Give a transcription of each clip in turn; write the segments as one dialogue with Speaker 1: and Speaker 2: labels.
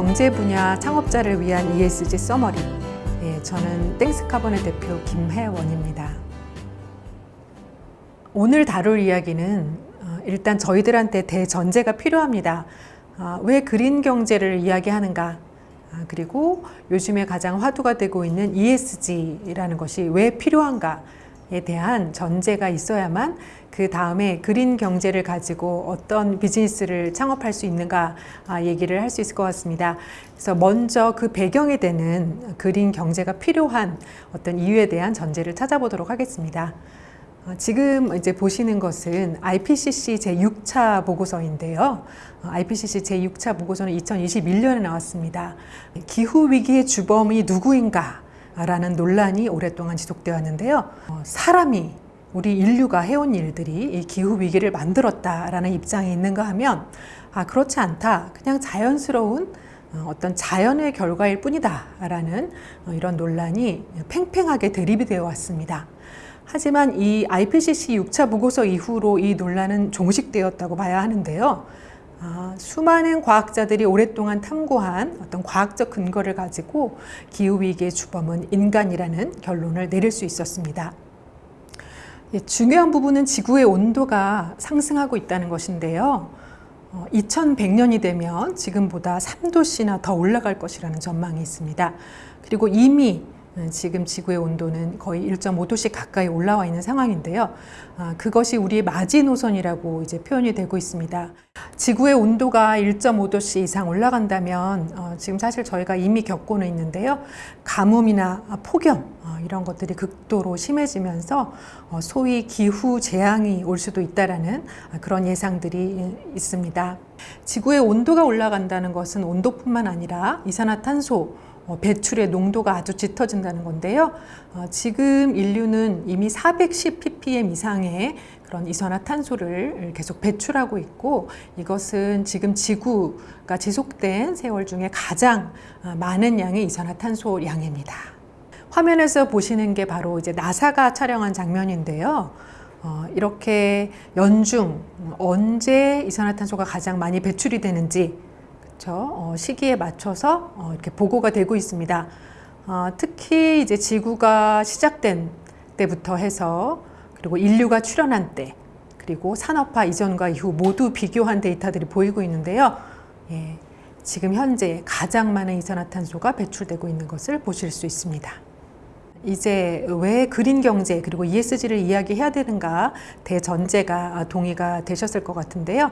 Speaker 1: 경제 분야 창업자를 위한 ESG 써머리. 예, 저는 땡스카본의 대표 김혜원입니다. 오늘 다룰 이야기는 어, 일단 저희들한테 대전제가 필요합니다. 아, 왜 그린 경제를 이야기하는가? 아, 그리고 요즘에 가장 화두가 되고 있는 ESG라는 것이 왜 필요한가 에 대한 전제가 있어야만 그 다음에 그린 경제를 가지고 어떤 비즈니스를 창업할 수 있는가 아, 얘기를 할 수 있을 것 같습니다. 그래서 먼저 그 배경이 되는 그린 경제가 필요한 어떤 이유에 대한 전제를 찾아보도록 하겠습니다. 어, 지금 이제 보시는 것은 IPCC 제6차 보고서인데요. 어, IPCC 제6차 보고서는 2021년에 나왔습니다. 기후위기의 주범이 누구인가? 라는 논란이 오랫동안 지속되었는데요. 어, 사람이 우리 인류가 해온 일들이 이 기후위기를 만들었다라는 입장이 있는가 하면 아 그렇지 않다. 그냥 자연스러운 어떤 자연의 결과일 뿐이다 라는 이런 논란이 팽팽하게 대립이 되어 왔습니다. 하지만 이 IPCC 6차 보고서 이후로 이 논란은 종식되었다고 봐야 하는데요. 아, 수많은 과학자들이 오랫동안 탐구한 어떤 과학적 근거를 가지고 기후위기의 주범은 인간이라는 결론을 내릴 수 있었습니다. 예, 중요한 부분은 지구의 온도가 상승하고 있다는 것인데요. 어, 2100년이 되면 지금보다 3도씨나 더 올라갈 것이라는 전망이 있습니다. 그리고 이미 음, 지금 지구의 온도는 거의 1.5도씩 가까이 올라와 있는 상황인데요. 아, 그것이 우리의 마지노선이라고 이제 표현이 되고 있습니다. 지구의 온도가 1.5도씨 이상 올라간다면 어, 지금 사실 저희가 이미 겪고는 있는데요. 가뭄이나 폭염 어, 이런 것들이 극도로 심해지면서 어, 소위 기후 재앙이 올 수도 있다라는 그런 예상들이 있습니다. 지구의 온도가 올라간다는 것은 온도뿐만 아니라 이산화탄소 어, 배출의 농도가 아주 짙어진다는 건데요. 어, 지금 인류는 이미 410 ppm 이상의 그런 이산화탄소를 계속 배출하고 있고 이것은 지금 지구가 지속된 세월 중에 가장 어, 많은 양의 이산화탄소 양입니다. 화면에서 보시는 게 바로 이제 나사가 촬영한 장면인데요. 어, 이렇게 연중 언제 이산화탄소가 가장 많이 배출이 되는지 그렇죠? 어, 시기에 맞춰서 어, 이렇게 보고가 되고 있습니다. 어, 특히 이제 지구가 시작된 때부터 해서 그리고 인류가 출현한 때 그리고 산업화 이전과 이후 모두 비교한 데이터들이 보이고 있는데요. 예, 지금 현재 가장 많은 이산화탄소가 배출되고 있는 것을 보실 수 있습니다. 이제 왜 그린 경제 그리고 ESG를 이야기해야 되는가 대전제가 동의가 되셨을 것 같은데요.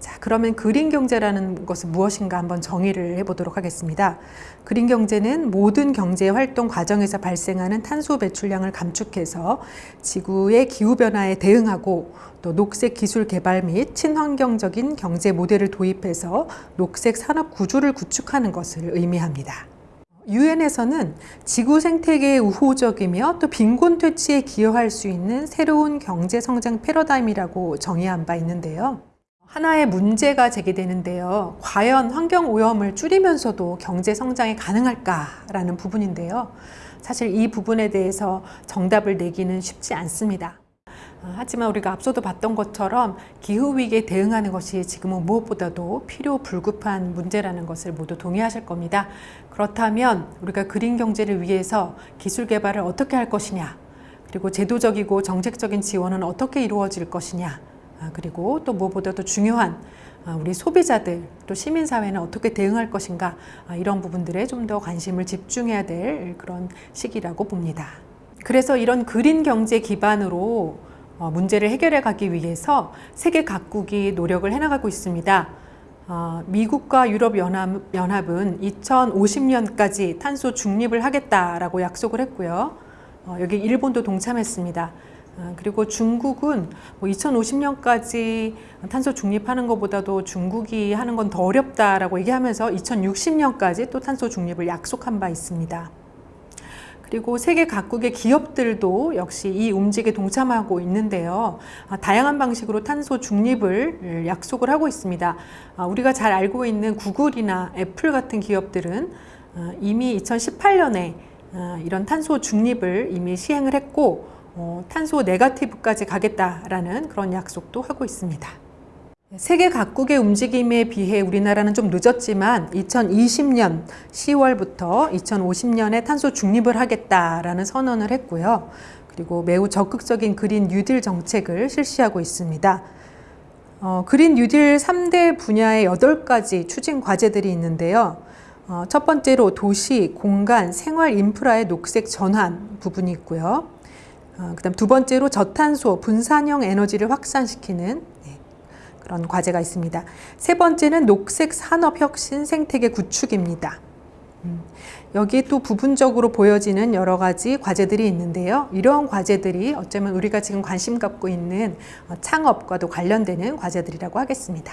Speaker 1: 자, 그러면 그린 경제라는 것은 무엇인가 한번 정의를 해보도록 하겠습니다. 그린 경제는 모든 경제 활동 과정에서 발생하는 탄소 배출량을 감축해서 지구의 기후변화에 대응하고 또 녹색 기술 개발 및 친환경적인 경제 모델을 도입해서 녹색 산업 구조를 구축하는 것을 의미합니다. 유엔에서는 지구 생태계의 우호적이며 또 빈곤 퇴치에 기여할 수 있는 새로운 경제 성장 패러다임이라고 정의한 바 있는데요. 하나의 문제가 제기되는데요. 과연 환경 오염을 줄이면서도 경제 성장이 가능할까라는 부분인데요. 사실 이 부분에 대해서 정답을 내기는 쉽지 않습니다. 어, 하지만 우리가 앞서도 봤던 것처럼 기후위기에 대응하는 것이 지금은 무엇보다도 필요 불급한 문제라는 것을 모두 동의하실 겁니다. 그렇다면 우리가 그린 경제를 위해서 기술 개발을 어떻게 할 것이냐 그리고 제도적이고 정책적인 지원은 어떻게 이루어질 것이냐 아, 그리고 또 무엇보다도 중요한 아, 우리 소비자들 또 시민사회는 어떻게 대응할 것인가 아, 이런 부분들에 좀 더 관심을 집중해야 될 그런 시기라고 봅니다. 그래서 이런 그린 경제 기반으로 어, 문제를 해결해 가기 위해서 세계 각국이 노력을 해나가고 있습니다. 어, 미국과 유럽연합은 2050년까지 탄소 중립을 하겠다라고 약속을 했고요. 어, 여기 일본도 동참했습니다. 아, 그리고 중국은 뭐 2050년까지 탄소 중립하는 것보다도 중국이 하는 건 더 어렵다라고 얘기하면서 2060년까지 또 탄소 중립을 약속한 바 있습니다. 그리고 세계 각국의 기업들도 역시 이 움직에 동참하고 있는데요. 아, 다양한 방식으로 탄소 중립을 약속을 하고 있습니다. 아, 우리가 잘 알고 있는 구글이나 애플 같은 기업들은 이미 2018년에 이런 탄소 중립을 이미 시행을 했고 어, 탄소 네가티브까지 가겠다라는 그런 약속도 하고 있습니다. 세계 각국의 움직임에 비해 우리나라는 좀 늦었지만 2020년 10월부터 2050년에 탄소 중립을 하겠다라는 선언을 했고요. 그리고 매우 적극적인 그린 뉴딜 정책을 실시하고 있습니다. 어, 그린 뉴딜 3대 분야의 8가지 추진 과제들이 있는데요. 어, 첫 번째로 도시, 공간, 생활 인프라의 녹색 전환 부분이 있고요. 어, 그 다음 두 번째로 저탄소 분산형 에너지를 확산시키는 네, 그런 과제가 있습니다. 세 번째는 녹색 산업 혁신 생태계 구축입니다. 음, 여기 또 부분적으로 보여지는 여러 가지 과제들이 있는데요. 이러한 과제들이 어쩌면 우리가 지금 관심 갖고 있는 어, 창업과도 관련되는 과제들이라고 하겠습니다.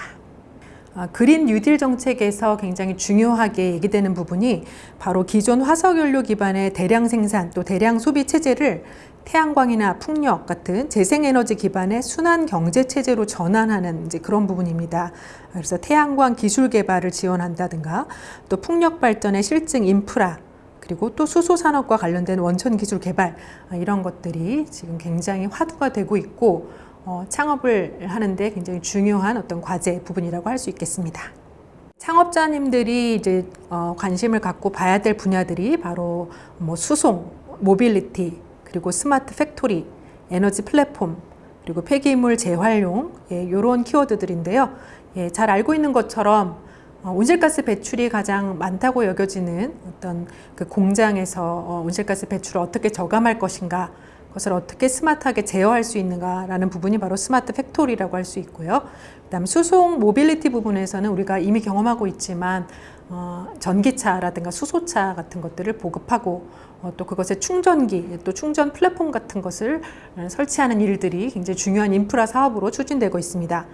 Speaker 1: 아, 그린 뉴딜 정책에서 굉장히 중요하게 얘기되는 부분이 바로 기존 화석연료 기반의 대량 생산 또 대량 소비 체제를 태양광이나 풍력 같은 재생에너지 기반의 순환 경제 체제로 전환하는 이제 그런 부분입니다. 그래서 태양광 기술 개발을 지원한다든가 또 풍력 발전의 실증 인프라 그리고 또 수소 산업과 관련된 원천 기술 개발 아, 이런 것들이 지금 굉장히 화두가 되고 있고 어, 창업을 하는데 굉장히 중요한 어떤 과제 부분이라고 할 수 있겠습니다. 창업자님들이 이제 어, 관심을 갖고 봐야 될 분야들이 바로 뭐 수송, 모빌리티, 그리고 smart factory, 에너지 플랫폼, 그리고 폐기물 재활용 예, 이런 키워드들인데요. 예, 잘 알고 있는 것처럼 어, 온실가스 배출이 가장 많다고 여겨지는 어떤 그 공장에서 어, 온실가스 배출을 어떻게 저감할 것인가 그것을 어떻게 스마트하게 제어할 수 있는가라는 부분이 바로 smart factory라고 할 수 있고요. 그다음 수송 모빌리티 부분에서는 우리가 이미 경험하고 있지만 어, 전기차라든가 수소차 같은 것들을 보급하고 어, 또 그것의 충전기, 또 충전 플랫폼 같은 것을 설치하는 일들이 굉장히 중요한 인프라 사업으로 추진되고 있습니다.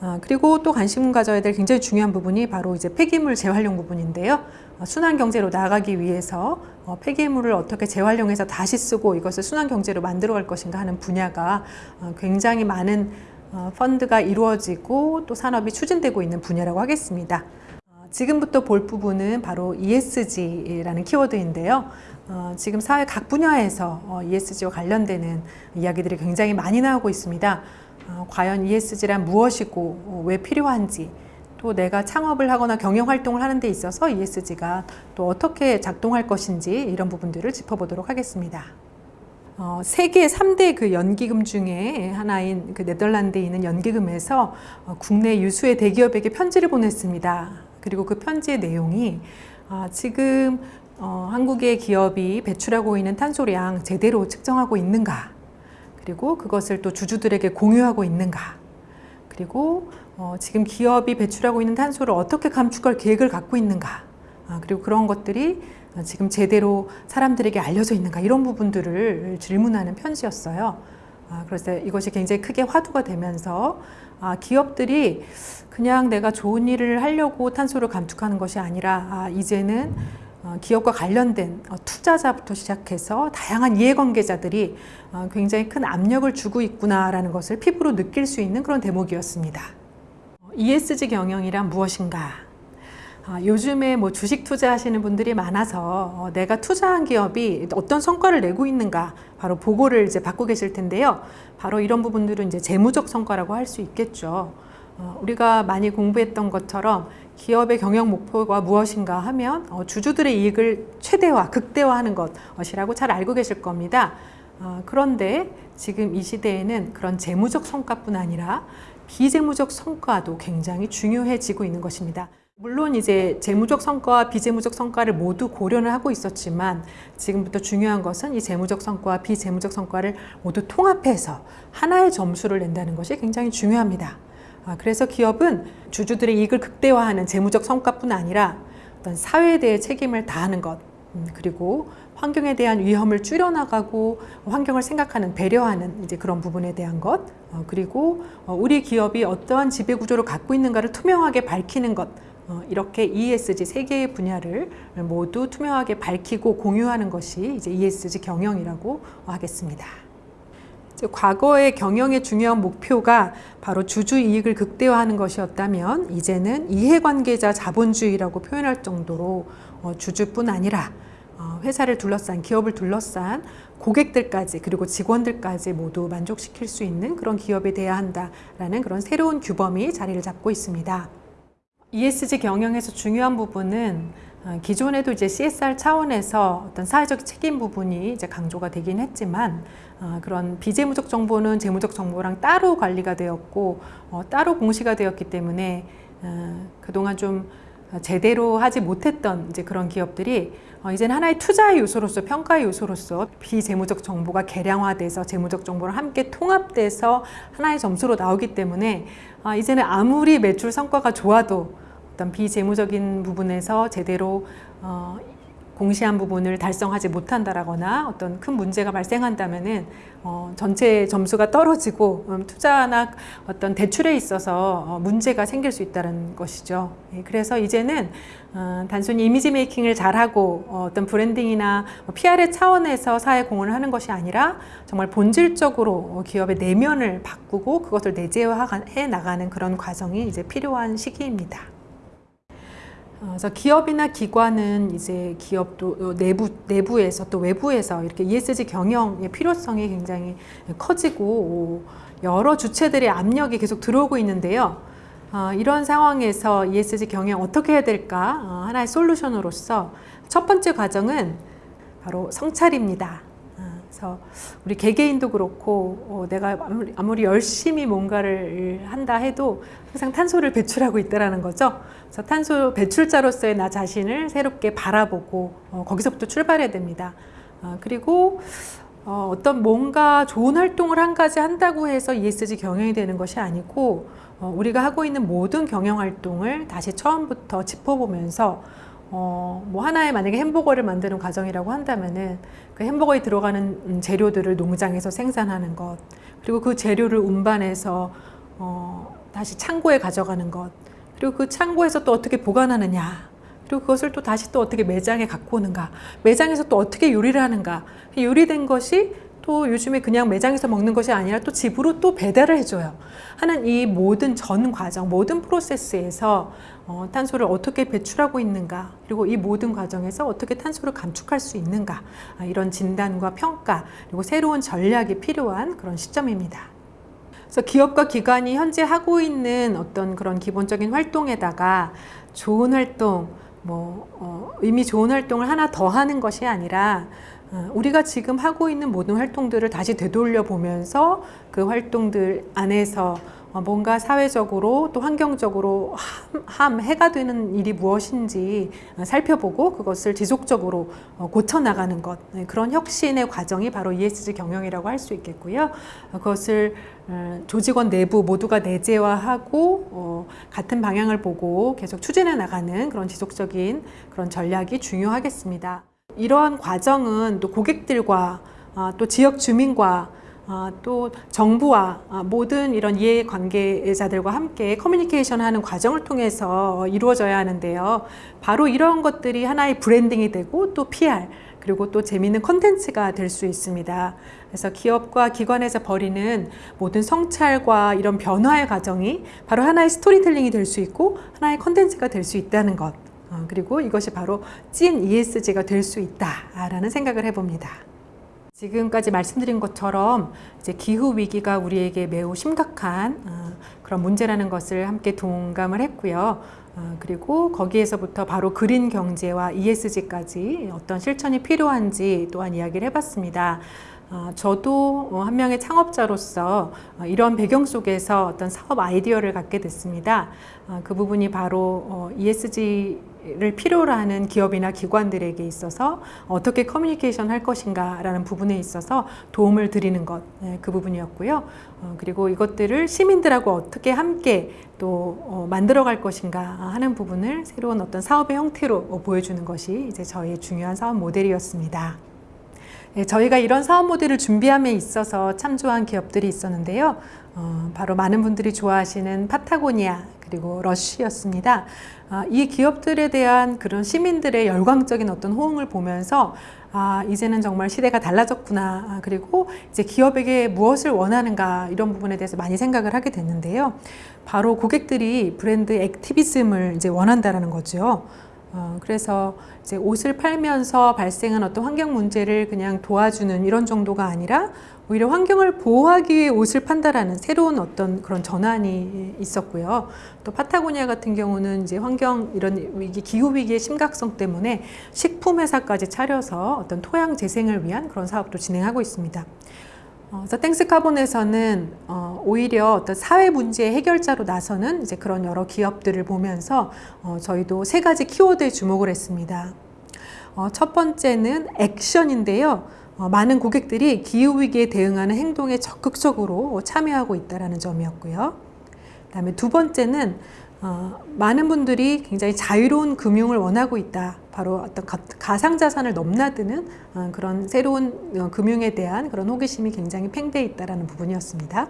Speaker 1: 어, 그리고 또 관심 가져야 될 굉장히 중요한 부분이 바로 이제 폐기물 재활용 부분인데요. 어, 순환 경제로 나아가기 위해서 어, 폐기물을 어떻게 재활용해서 다시 쓰고 이것을 순환 경제로 만들어갈 것인가 하는 분야가 어, 굉장히 많은 어, 펀드가 이루어지고 또 산업이 추진되고 있는 분야라고 하겠습니다. 어, 지금부터 볼 부분은 바로 ESG라는 키워드인데요. 어, 지금 사회 각 분야에서 어, ESG와 관련되는 이야기들이 굉장히 많이 나오고 있습니다. 어, 과연 ESG란 무엇이고 어, 왜 필요한지 또 내가 창업을 하거나 경영 활동을 하는 데 있어서 ESG가 또 어떻게 작동할 것인지 이런 부분들을 짚어보도록 하겠습니다. 어, 세계 3대 그 연기금 중에 하나인 그 네덜란드에 있는 연기금에서 어, 국내 유수의 대기업에게 편지를 보냈습니다. 그리고 그 편지의 내용이 아, 지금 어, 한국의 기업이 배출하고 있는 탄소량 제대로 측정하고 있는가? 그리고 그것을 또 주주들에게 공유하고 있는가? 그리고 어, 지금 기업이 배출하고 있는 탄소를 어떻게 감축할 계획을 갖고 있는가? 아, 그리고 그런 것들이 지금 제대로 사람들에게 알려져 있는가? 이런 부분들을 질문하는 편지였어요. 아, 그래서 이것이 굉장히 크게 화두가 되면서 아, 기업들이 그냥 내가 좋은 일을 하려고 탄소를 감축하는 것이 아니라 아, 이제는 어, 기업과 관련된 어, 투자자부터 시작해서 다양한 이해관계자들이 어, 굉장히 큰 압력을 주고 있구나라는 것을 피부로 느낄 수 있는 그런 대목이었습니다. ESG 경영이란 무엇인가? 아, 요즘에 뭐 주식 투자하시는 분들이 많아서 내가 투자한 기업이 어떤 성과를 내고 있는가 바로 보고를 이제 받고 계실 텐데요. 바로 이런 부분들은 이제 재무적 성과라고 할 수 있겠죠. 우리가 많이 공부했던 것처럼 기업의 경영 목표가 무엇인가 하면 어, 주주들의 이익을 최대화, 극대화하는 것이라고 잘 알고 계실 겁니다. 어, 그런데 지금 이 시대에는 그런 재무적 성과뿐 아니라 비재무적 성과도 굉장히 중요해지고 있는 것입니다. 물론 이제 재무적 성과와 비재무적 성과를 모두 고려를 하고 있었지만 지금부터 중요한 것은 이 재무적 성과와 비재무적 성과를 모두 통합해서 하나의 점수를 낸다는 것이 굉장히 중요합니다. 아, 그래서 기업은 주주들의 이익을 극대화하는 재무적 성과뿐 아니라 어떤 사회에 대해 책임을 다하는 것 음, 그리고 환경에 대한 위험을 줄여나가고 환경을 생각하는 배려하는 이제 그런 부분에 대한 것 어, 그리고 어, 우리 기업이 어떠한 지배 구조를 갖고 있는가를 투명하게 밝히는 것 어, 이렇게 ESG 세 개의 분야를 모두 투명하게 밝히고 공유하는 것이 이제 ESG 경영이라고 하겠습니다. 과거의 경영의 중요한 목표가 바로 주주 이익을 극대화하는 것이었다면 이제는 이해관계자 자본주의라고 표현할 정도로 어, 주주뿐 아니라 어, 회사를 둘러싼 기업을 둘러싼 고객들까지 그리고 직원들까지 모두 만족시킬 수 있는 그런 기업이 돼야 한다라는 그런 새로운 규범이 자리를 잡고 있습니다. ESG 경영에서 중요한 부분은 어, 기존에도 이제 CSR 차원에서 어떤 사회적 책임 부분이 이제 강조가 되긴 했지만 어, 그런 비재무적 정보는 재무적 정보랑 따로 관리가 되었고 어, 따로 공시가 되었기 때문에 어, 그동안 좀 제대로 하지 못했던 이제 그런 기업들이 어, 이제는 하나의 투자의 요소로서 평가의 요소로서 비재무적 정보가 개량화돼서 재무적 정보랑 함께 통합돼서 하나의 점수로 나오기 때문에 어, 이제는 아무리 매출 성과가 좋아도 어떤 비재무적인 부분에서 제대로 어, 공시한 부분을 달성하지 못한다라거나 어떤 큰 문제가 발생한다면은 어, 전체 점수가 떨어지고 음, 투자나 어떤 대출에 있어서 어, 문제가 생길 수 있다는 것이죠. 예, 그래서 이제는 어, 단순히 이미지 메이킹을 잘하고 어, 어떤 branding이나 PR의 차원에서 사회 공헌을 하는 것이 아니라 정말 본질적으로 어, 기업의 내면을 바꾸고 그것을 내재화해 나가는 그런 과정이 이제 필요한 시기입니다. 어, 그래서 기업이나 기관은 이제 기업도 어, 내부 내부에서 또 외부에서 이렇게 ESG 경영의 필요성이 굉장히 커지고 여러 주체들의 압력이 계속 들어오고 있는데요. 어, 이런 상황에서 ESG 경영 어떻게 해야 될까 어, 하나의 솔루션으로서 첫 번째 과정은 바로 성찰입니다. 어, 그래서 우리 개개인도 그렇고 어, 내가 아무리, 아무리 열심히 뭔가를 한다 해도 항상 탄소를 배출하고 있다라는 거죠. 그래서 탄소 배출자로서의 나 자신을 새롭게 바라보고 어, 거기서부터 출발해야 됩니다. 어, 그리고 어, 어떤 뭔가 좋은 활동을 한 가지 한다고 해서 ESG 경영이 되는 것이 아니고 어, 우리가 하고 있는 모든 경영 활동을 다시 처음부터 짚어보면서 어, 뭐 하나의 만약에 햄버거를 만드는 과정이라고 한다면은 그 햄버거에 들어가는 음, 재료들을 농장에서 생산하는 것 그리고 그 재료를 운반해서 어, 다시 창고에 가져가는 것 그리고 그 창고에서 또 어떻게 보관하느냐 그리고 그것을 또 다시 또 어떻게 매장에 갖고 오는가 매장에서 또 어떻게 요리를 하는가 요리된 것이 또 요즘에 그냥 매장에서 먹는 것이 아니라 또 집으로 또 배달을 해줘요. 하는 이 모든 전 과정 모든 프로세스에서 어, 탄소를 어떻게 배출하고 있는가 그리고 이 모든 과정에서 어떻게 탄소를 감축할 수 있는가 아, 이런 진단과 평가 그리고 새로운 전략이 필요한 그런 시점입니다. 그래서 기업과 기관이 현재 하고 있는 어떤 그런 기본적인 활동에다가 좋은 활동, 뭐 어, 의미 좋은 활동을 하나 더 하는 것이 아니라 어, 우리가 지금 하고 있는 모든 활동들을 다시 되돌려 보면서 그 활동들 안에서 어, 뭔가 사회적으로 또 환경적으로 함, 해가 되는 일이 무엇인지 살펴보고 그것을 지속적으로 어, 고쳐나가는 것 네, 그런 혁신의 과정이 바로 ESG 경영이라고 할 수 있겠고요. 어, 그것을 조직원 내부 모두가 내재화하고 같은 방향을 보고 계속 추진해 나가는 그런 지속적인 그런 전략이 중요하겠습니다. 이러한 과정은 또 고객들과 또 지역 주민과 아, 또 정부와 아, 모든 이런 이해관계자들과 함께 커뮤니케이션하는 과정을 통해서 이루어져야 하는데요. 바로 이런 것들이 하나의 branding이 되고 또 PR 그리고 또 재미있는 컨텐츠가 될 수 있습니다. 그래서 기업과 기관에서 벌이는 모든 성찰과 이런 변화의 과정이 바로 하나의 스토리텔링이 될 수 있고 하나의 컨텐츠가 될 수 있다는 것 어, 그리고 이것이 바로 찐 ESG가 될 수 있다라는 생각을 해봅니다. 지금까지 말씀드린 것처럼 이제 기후 위기가 우리에게 매우 심각한 어, 그런 문제라는 것을 함께 동감을 했고요. 어, 그리고 거기에서부터 바로 그린 경제와 ESG까지 어떤 실천이 필요한지 또한 이야기를 해봤습니다. 어, 저도 한 명의 창업자로서 이런 배경 속에서 어떤 사업 아이디어를 갖게 됐습니다. 그 부분이 바로 ESG 를 필요로 하는 기업이나 기관들에게 있어서 어떻게 커뮤니케이션 할 것인가 라는 부분에 있어서 도움을 드리는 것, 네, 그 부분이었고요. 어, 그리고 이것들을 시민들하고 어떻게 함께 또 어, 만들어 갈 것인가 하는 부분을 새로운 어떤 사업의 형태로 보여주는 것이 이제 저희의 중요한 사업 모델이었습니다. 네, 저희가 이런 사업 모델을 준비함에 있어서 참조한 기업들이 있었는데요. 어, 바로 많은 분들이 좋아하시는 파타고니아 그리고 러쉬였습니다. 아, 이 기업들에 대한 그런 시민들의 열광적인 어떤 호응을 보면서 아, 이제는 정말 시대가 달라졌구나. 아, 그리고 이제 기업에게 무엇을 원하는가 이런 부분에 대해서 많이 생각을 하게 됐는데요. 바로 고객들이 브랜드 액티비즘을 이제 원한다라는 거죠. 어, 그래서 이제 옷을 팔면서 발생한 어떤 환경 문제를 그냥 도와주는 이런 정도가 아니라 오히려 환경을 보호하기 위해 옷을 판다라는 새로운 어떤 그런 전환이 있었고요. 또 파타고니아 같은 경우는 이제 환경 이런 위기, 기후 위기의 심각성 때문에 식품 회사까지 차려서 어떤 토양 재생을 위한 그런 사업도 진행하고 있습니다. 어, 그래서 땡스카본에서는 어, 오히려 어떤 사회 문제의 해결자로 나서는 이제 그런 여러 기업들을 보면서 어, 저희도 세 가지 키워드에 주목을 했습니다. 어, 첫 번째는 액션인데요. 어, 많은 고객들이 기후 위기에 대응하는 행동에 적극적으로 참여하고 있다는 점이었고요. 그다음에 두 번째는 어, 많은 분들이 굉장히 자유로운 금융을 원하고 있다. 바로 어떤 가, 상 자산을 넘나드는 어, 그런 새로운 어, 금융에 대한 그런 호기심이 굉장히 팽배해 있다라는 부분이었습니다.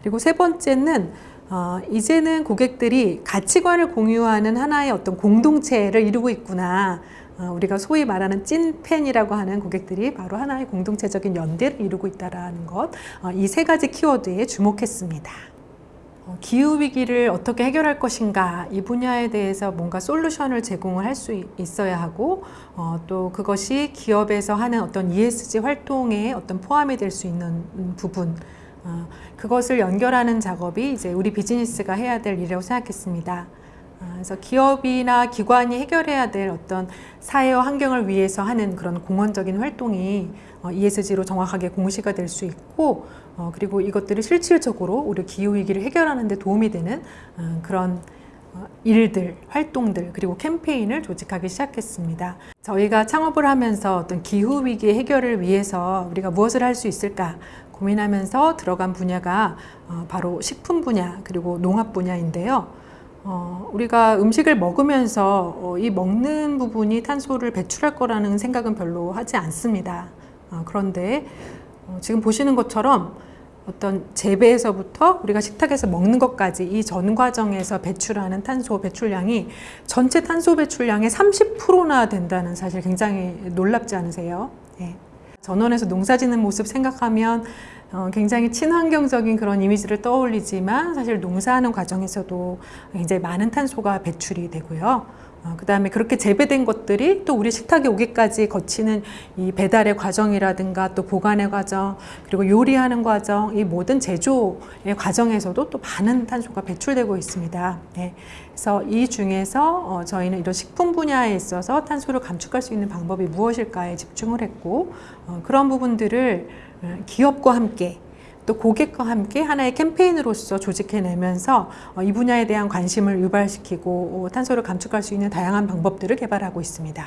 Speaker 1: 그리고 세 번째는 어, 이제는 고객들이 가치관을 공유하는 하나의 어떤 공동체를 이루고 있구나. 어, 우리가 소위 말하는 찐팬이라고 하는 고객들이 바로 하나의 공동체적인 연대를 이루고 있다라는 것, 어, 이세 가지 키워드에 주목했습니다. 어, 기후 위기를 어떻게 해결할 것인가 이 분야에 대해서 뭔가 솔루션을 제공을 할 수 있어야 하고 어, 또 그것이 기업에서 하는 어떤 ESG 활동에 어떤 포함이 될 수 있는 부분 어, 그것을 연결하는 작업이 이제 우리 비즈니스가 해야 될 일이라고 생각했습니다. 아, 그래서 기업이나 기관이 해결해야 될 어떤 사회와 환경을 위해서 하는 그런 공헌적인 활동이 ESG로 정확하게 공시가 될 수 있고 어, 그리고 이것들이 실질적으로 우리 기후 위기를 해결하는 데 도움이 되는 어, 그런 어, 일들, 활동들, 그리고 캠페인을 조직하기 시작했습니다. 저희가 창업을 하면서 어떤 기후 위기 해결을 위해서 우리가 무엇을 할 수 있을까 고민하면서 들어간 분야가 바로 식품 분야 그리고 농업 분야인데요. 어, 우리가 음식을 먹으면서 어, 이 먹는 부분이 탄소를 배출할 거라는 생각은 별로 하지 않습니다. 어, 그런데 어, 지금 보시는 것처럼 어떤 재배에서부터 우리가 식탁에서 먹는 것까지 이 전 과정에서 배출하는 탄소 배출량이 전체 탄소 배출량의 30%나 된다는 사실 굉장히 놀랍지 않으세요? 네. 전원에서 농사 짓는 모습 생각하면 어, 굉장히 친환경적인 그런 이미지를 떠올리지만 사실 농사하는 과정에서도 굉장히 많은 탄소가 배출이 되고요. 어, 그 다음에 그렇게 재배된 것들이 또 우리 식탁에 오기까지 거치는 이 배달의 과정이라든가 또 보관의 과정 그리고 요리하는 과정 이 모든 제조의 과정에서도 또 많은 탄소가 배출되고 있습니다. 네. 그래서 이 중에서 어, 저희는 이런 식품 분야에 있어서 탄소를 감축할 수 있는 방법이 무엇일까에 집중을 했고 어, 그런 부분들을 어, 기업과 함께 또 고객과 함께 하나의 캠페인으로서 조직해내면서 어, 이 분야에 대한 관심을 유발시키고 어, 탄소를 감축할 수 있는 다양한 방법들을 개발하고 있습니다.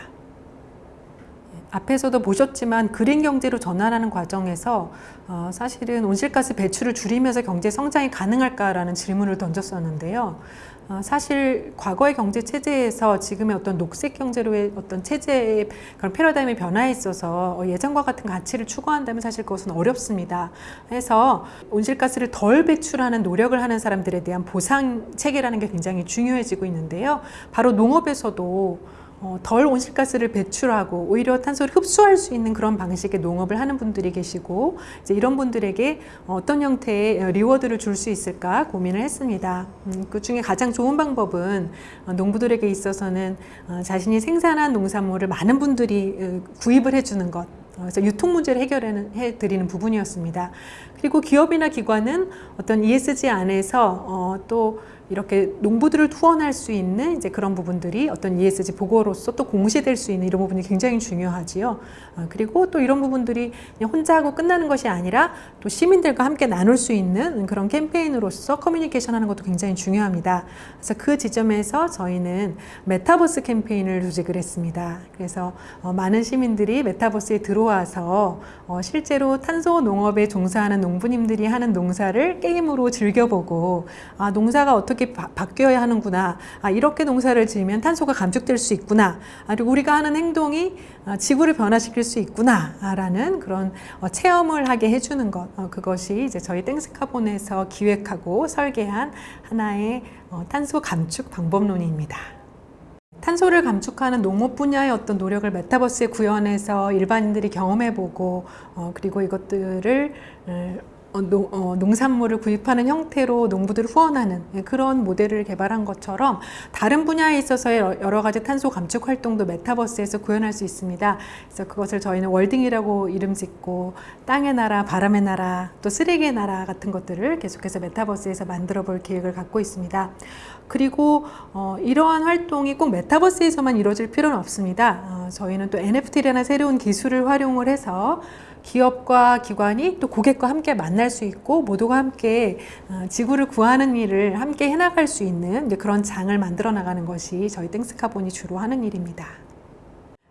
Speaker 1: 앞에서도 보셨지만 그린 경제로 전환하는 과정에서 어, 사실은 온실가스 배출을 줄이면서 경제 성장이 가능할까라는 질문을 던졌었는데요. 어, 사실 과거의 경제 체제에서 지금의 어떤 녹색 경제로의 어떤 체제의 그런 패러다임의 변화에 있어서 어, 예전과 같은 가치를 추구한다면 사실 그것은 어렵습니다. 그래서 온실가스를 덜 배출하는 노력을 하는 사람들에 대한 보상 체계라는 게 굉장히 중요해지고 있는데요. 바로 농업에서도 어, 덜 온실가스를 배출하고 오히려 탄소를 흡수할 수 있는 그런 방식의 농업을 하는 분들이 계시고 이제 이런 분들에게 어떤 형태의 리워드를 줄 수 있을까 고민을 했습니다. 음, 그 중에 가장 좋은 방법은 어, 농부들에게 있어서는 어, 자신이 생산한 농산물을 많은 분들이 어, 구입을 해주는 것 그래서 유통 문제를 해결해 드리는 부분이었습니다. 그리고 기업이나 기관은 어떤 ESG 안에서 어, 또 이렇게 농부들을 투원할 수 있는 이제 그런 부분들이 어떤 ESG 보고로서 또 공시될 수 있는 이런 부분이 굉장히 중요하지요. 어, 그리고 또 이런 부분들이 혼자 하고 끝나는 것이 아니라 또 시민들과 함께 나눌 수 있는 그런 캠페인으로서 커뮤니케이션 하는 것도 굉장히 중요합니다. 그래서 그 지점에서 저희는 메타버스 캠페인을 조직을 했습니다. 그래서 어, 많은 시민들이 메타버스에 들어와서 어, 실제로 탄소 농업에 종사하는 농부님들이 하는 농사를 게임으로 즐겨보고 아, 농사가 어떻게 어떻게 바, 뀌어야 하는구나. 아, 이렇게 농사를 지으면 탄소가 감축될 수 있구나. 아, 그리고 우리가 하는 행동이 아, 지구를 변화시킬 수 있구나. 라는 그런 어, 체험을 하게 해주는 것. 어, 그것이 이제 저희 땡스카본에서 기획하고 설계한 하나의 어, 탄소 감축 방법론입니다. 탄소를 감축하는 농업 분야의 어떤 노력을 메타버스에 구현해서 일반인들이 경험해보고 어, 그리고 이것들을 어, 농, 어, 농산물을 구입하는 형태로 농부들을 후원하는 예, 그런 모델을 개발한 것처럼 다른 분야에 있어서의 여러 가지 탄소 감축 활동도 메타버스에서 구현할 수 있습니다. 그래서 그것을 저희는 월딩이라고 이름 짓고 땅의 나라, 바람의 나라, 또 쓰레기의 나라 같은 것들을 계속해서 메타버스에서 만들어 볼 계획을 갖고 있습니다. 그리고 어, 이러한 활동이 꼭 메타버스에서만 이루어질 필요는 없습니다. 어, 저희는 또 NFT라는 새로운 기술을 활용을 해서 기업과 기관이 또 고객과 함께 만날 수 있고 모두가 함께 어, 지구를 구하는 일을 함께 해나갈 수 있는 그런 장을 만들어 나가는 것이 저희 땡스카본이 주로 하는 일입니다.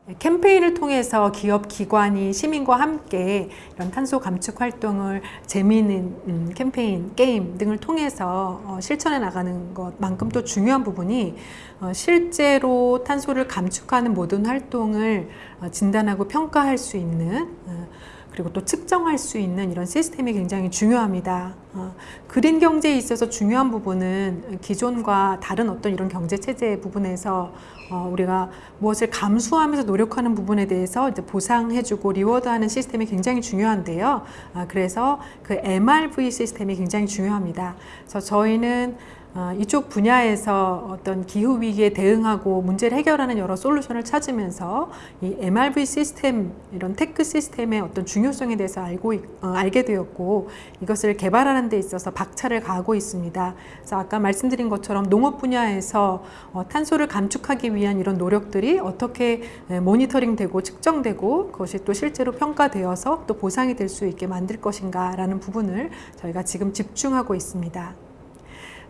Speaker 1: 네, 캠페인을 통해서 기업, 기관이 시민과 함께 이런 탄소 감축 활동을 재미있는 음, 캠페인, 게임 등을 통해서 어, 실천해 나가는 것만큼 또 중요한 부분이 어, 실제로 탄소를 감축하는 모든 활동을 어, 진단하고 평가할 수 있는 어, 그리고 또 측정할 수 있는 이런 시스템이 굉장히 중요합니다. 어, 그린 경제에 있어서 중요한 부분은 기존과 다른 어떤 이런 경제 체제 부분에서 어, 우리가 무엇을 감수하면서 노력하는 부분에 대해서 이제 보상해주고 리워드하는 시스템이 굉장히 중요한데요. 아, 그래서 그 MRV 시스템이 굉장히 중요합니다. 그래서 저희는 어, 이쪽 분야에서 어떤 기후 위기에 대응하고 문제를 해결하는 여러 솔루션을 찾으면서 이 MRV 시스템 이런 tech 시스템의 어떤 중요성에 대해서 알고 있- 어, 알게 되었고 이것을 개발하는 데 있어서 박차를 가하고 있습니다. 그래서 아까 말씀드린 것처럼 농업 분야에서 어, 탄소를 감축하기 위한 이런 노력들이 어떻게 에, 모니터링 되고 측정되고 그것이 또 실제로 평가되어서 또 보상이 될 수 있게 만들 것인가 라는 부분을 저희가 지금 집중하고 있습니다.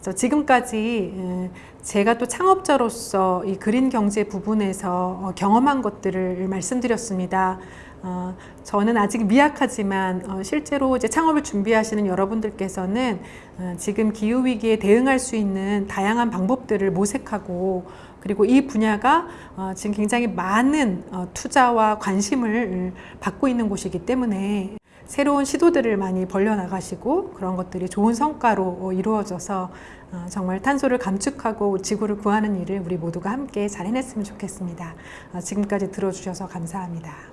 Speaker 1: 그래서 지금까지 에, 제가 또 창업자로서 이 그린 경제 부분에서 어, 경험한 것들을 말씀드렸습니다. 어, 저는 아직 미약하지만 어, 실제로 이제 창업을 준비하시는 여러분들께서는 어, 지금 기후 위기에 대응할 수 있는 다양한 방법들을 모색하고 그리고 이 분야가 어, 지금 굉장히 많은 어, 투자와 관심을 받고 있는 곳이기 때문에 새로운 시도들을 많이 벌려나가시고 그런 것들이 좋은 성과로 어, 이루어져서 어, 정말 탄소를 감축하고 지구를 구하는 일을 우리 모두가 함께 잘 해냈으면 좋겠습니다. 어, 지금까지 들어주셔서 감사합니다.